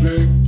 big